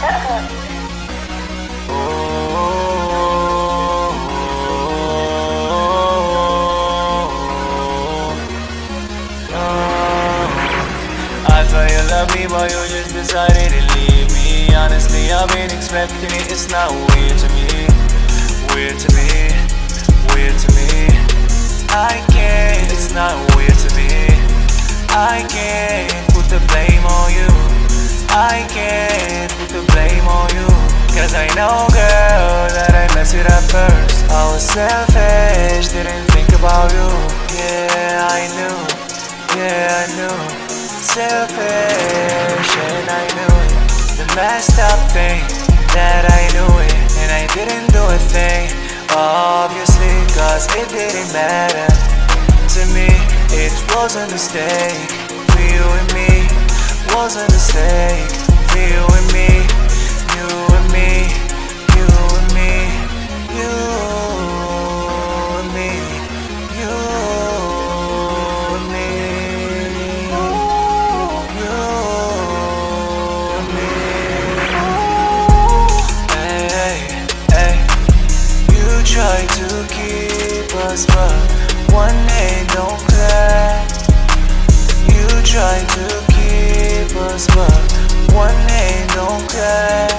Me, but you just decided to leave me. Honestly, I've been expecting it. It's not weird to me, weird to me, weird to me. I can't, it's not weird to me. I can't put the blame on you. I can't Cause I know, girl, that I messed it up first. I was selfish, didn't think about you. Yeah, I knew, yeah, I knew. Selfish, and I knew it. The messed up thing that I knew it, and I didn't do a thing. Obviously, cause it didn't matter to me. It was a mistake for you and me. Was a mistake for you and me. Try to keep us, but one day don't crack. You try to keep us, but one day don't crack.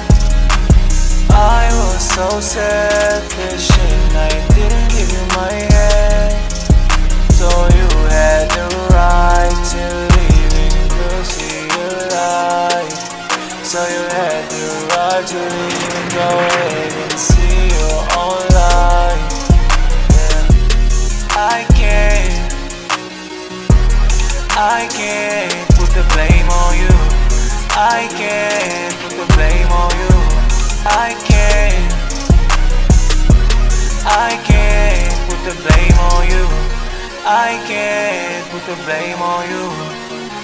I was so selfish and I didn't give you my hand. So you had the right to leave and go see your life. So you had the right to leave and go ahead and see your own I can't put the blame on you. I can't put the blame on you. I can't, I can't put the blame on you. I can't put the blame on you.